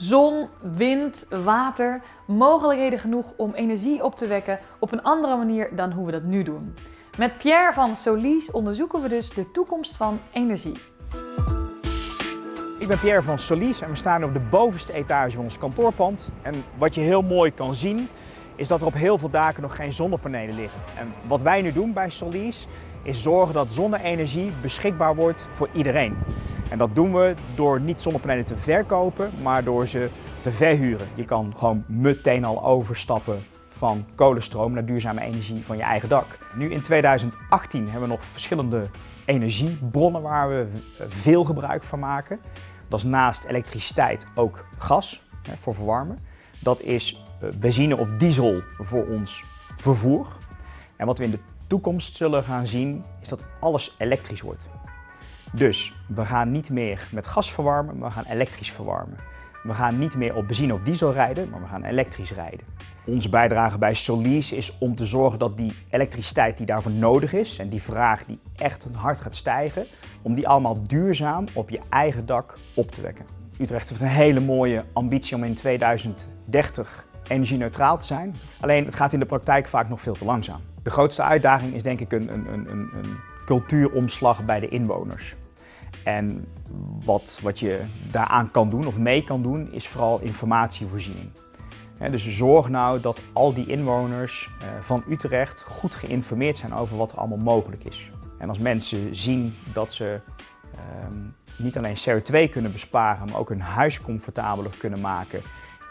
Zon, wind, water, mogelijkheden genoeg om energie op te wekken op een andere manier dan hoe we dat nu doen. Met Pierre van Solis onderzoeken we dus de toekomst van energie. Ik ben Pierre van Solis en we staan op de bovenste etage van ons kantoorpand. En wat je heel mooi kan zien is dat er op heel veel daken nog geen zonnepanelen liggen. En wat wij nu doen bij Solis is zorgen dat zonne-energie beschikbaar wordt voor iedereen. En dat doen we door niet zonnepanelen te verkopen, maar door ze te verhuren. Je kan gewoon meteen al overstappen van kolenstroom naar duurzame energie van je eigen dak. Nu in 2018 hebben we nog verschillende energiebronnen waar we veel gebruik van maken. Dat is naast elektriciteit ook gas voor verwarmen. Dat is eh, benzine of diesel voor ons vervoer. En wat we in de toekomst zullen gaan zien is dat alles elektrisch wordt. Dus we gaan niet meer met gas verwarmen, maar we gaan elektrisch verwarmen. We gaan niet meer op benzine of diesel rijden, maar we gaan elektrisch rijden. Onze bijdrage bij Solis is om te zorgen dat die elektriciteit die daarvoor nodig is en die vraag die echt hard gaat stijgen, om die allemaal duurzaam op je eigen dak op te wekken. Utrecht heeft een hele mooie ambitie om in 2030 energie-neutraal te zijn. Alleen het gaat in de praktijk vaak nog veel te langzaam. De grootste uitdaging is denk ik een, een, een, een cultuuromslag bij de inwoners. En wat, wat je daaraan kan doen of mee kan doen is vooral informatievoorziening. dus zorg nou dat al die inwoners eh, van Utrecht goed geïnformeerd zijn over wat er allemaal mogelijk is. En als mensen zien dat ze ehm, niet alleen CO2 kunnen besparen, maar ook hun huis comfortabeler kunnen maken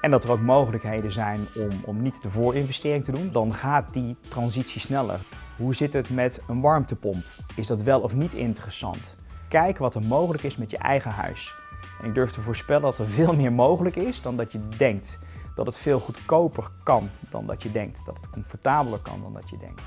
en dat er ook mogelijkheden zijn om, om niet de voorinvestering te doen, dan gaat die transitie sneller. Hoe zit het met een warmtepomp? Is dat wel of niet interessant? Kijk wat er mogelijk is met je eigen huis. En ik durf te voorspellen dat er veel meer mogelijk is dan dat je denkt. Dat het veel goedkoper kan dan dat je denkt. Dat het comfortabeler kan dan dat je denkt.